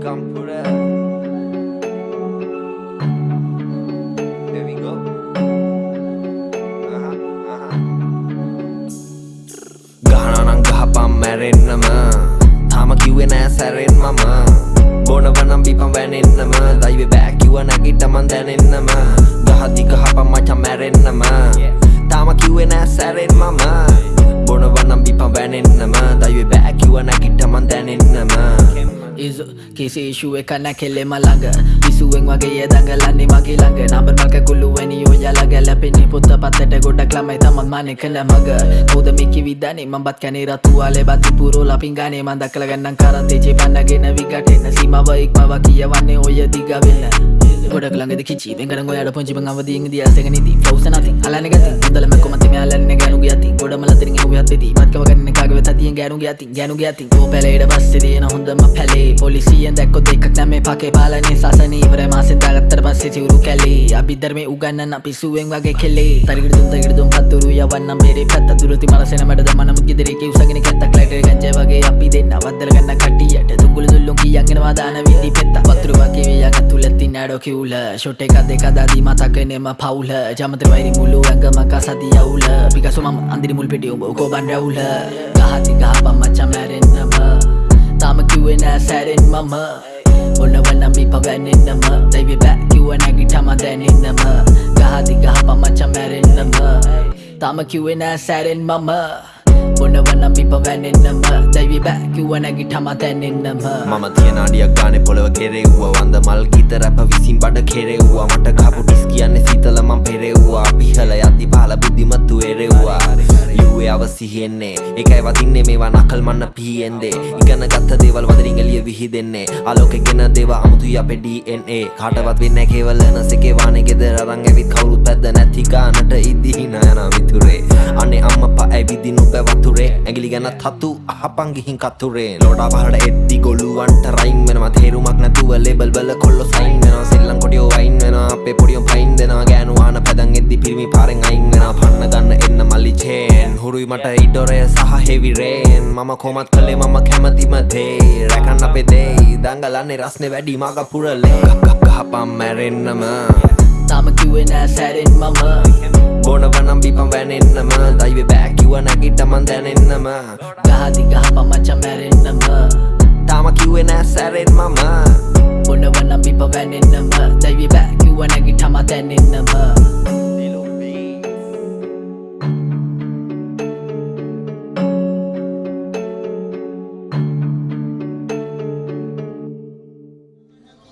Kampura. There we go. Uh-huh, uh-huh. ගහනනම් ගහපම් මැරෙන්නම. තාම කිව්වේ නෑ සැරෙන් මම. බොනවනම් බිපම් වැනෙන්නම. දයිවේ බෑකිව නැගිටමන් දැනෙන්නම. ගහදි ගහපම් මචම් මැරෙන්නම. තාම කිව්වේ නෑ සැරෙන් මම. බොනවනම් බිපම් වැනෙන්නම. දයිවේ බෑකිව නැගිටමන් දැනෙන්නම ඉසු කිසි ඉශුව එක නැකෙල්ලෙම ළඟ විසුවෙන් වගේ දඟලන්නේ මගේ ළඟ නබර් මක කුල්ලුවනි යෝජල ගැලපෙන්නේ පොත්ත පත්තට ගොඩක් ළමයි තමත් මානෙ කළ මග කෝද මිකි විදනේ මඹත් කැනේ රතුවාලේ බති පුරෝලා පිංගානේ මන් දක්කල ගන්නම් කරතේ චේපන්නගෙන විගටෙන්න සීමාව ඉක්මව කියවන්නේ ඔය දිග වෙන්න ගොඩක් ළඟද කිචි වෙන්කරන් ඔයාට පොංචි මං අවදීන් දී අසගෙන ඉදී ෆ්ලෝස් නැති අලන්නේ ගති හොඳලම කොමත් මේ කාගේ වෙත තියෙන් ගෑනුගේ අතින් ගෑනුගේ අතින් ඕ පැලේට පස්සේ දෙන හොඳම පැලේ. පොලිසියෙන් දැක්කොත් එකක් නැමේ පකේ පාලනේ සාසන. ඉවරයි මාසෙන් දාගත්තට පස්සේ සිවුරු කැලේ. අභිධර්මේ උගන්නන පිසුවෙන් වගේ කෙලේ. තරිගිඩ දුම් තරිගිඩ දුම් පත්තුරු යවන්නම් මෙරේ පැත්ත දුරති මනසෙන මැඩ දමන මුත් ගෙදරේ කේ උසගෙන කැත්තක් ලයිටර් ගංජා වගේ අපි දෙන්න. වද්දල ගන්න කට්ටියට දුඟුළු දුල්ලුම් කියන්ගෙනවා දාන විදි පෙත්ත. වතුරු වගේ වියන් ඇතුළතින් නඩෝ කිව්ල. ෂොට් එක දෙක දාදී මතකනෙම පවුල. ජමතර වෛරි මුළු ඇඟම කසදි යවුල පිකසු මම අන්දිරි මුල් පිටිය උඹ කෝ බන් රැවුල. ගහති ගහපම් මචං මැරෙන්නම. තාම කිව්වේ නෑ සැරෙන් මම. ඔන්නවනම් බිප වැනෙන්නම දයිවේ බෑ කිව්ව නැගිටම දැනෙන්නම. ගහති ගහපම් මචං මැරෙන්නම. තාම කිව්වේ නෑ සැරෙන් මම. ඔන්නවනම් බිප වැනෙන්නම. දයිවේ බෑ කිව්ව නැගිටම දැනෙන්නම. මම තියෙන අඩියක් ගානේ පොළව කෙරෙව්වා. වන්ද මල් ගීත රැප විසින් බඩ කෙරෙව්වා. මට කපු ටිස් කියන්නේ සීතල මං පෙරෙව්වා. පිහල යද්දි පහල බුද්ධිමත්තු එරෙව්වා. යුවේ අවසිහෙන්නේ ඒකයි වදින්නේ මේවා නකල් මන්න පීෙන්දේ ඉගෙන ගත්ත දේවල් වදරින් එළිය විහිදෙන්නේ. ආලෝකෙගෙන දේවා අමුතුයි අපේ DNA කාටවත් වෙන්නේ කේවල නසකේ වානේ ගෙදර අරන් ඇවිත් කවුරුත් පැද්ද නැති ගානට ඉදි අම්මපා ඇවිදින් ඔබ වතුරේ. ඇගිලි ගැන තතු අහපන් ගිහින් කතුරේ. ලෝඩා පහට එද්දි ගොලුවන්ට රයින් වෙනවා. තේරුමක් නැතුව ලේබල් වල කොල්ලෝ සයින් වෙනවා. සෙල්ලම් කොටියෝ වයින් වෙනවා. අපේ පොඩියෝ පයින් දෙනවා. ගෑනු ආන පැදන් එද්දි පිරිමි පාරෙන් අයින් වෙනවා. පන්න ගන්න එන්න මල්ලි චේන්. හුරුයි මට ඉඩොරය සහ හෙවි රේන්. මම කොමත් කළේ මම කැමතිම දේ රැකන්න අපේ දේ දංගලන්නේ රස්නේ වැඩි මග පුරලේ. ගහපම් මැරෙන්නම. තාම කිව්වේ නෑ සැරෙන් මම. බොනවනම් බිපම් වැනෙන්නම. දයිවේ බෑකිව නැගිටමන් දැනෙන්නම. ගහති ගහපම් මචං මැරෙන්නම. තාම කිව්වේ නෑ සැරෙන් මම. ඔන්නවනම් බිප වැනෙන්නම. දයිවේ බෑ කිව්ව නැගිටම දැනෙන්නම.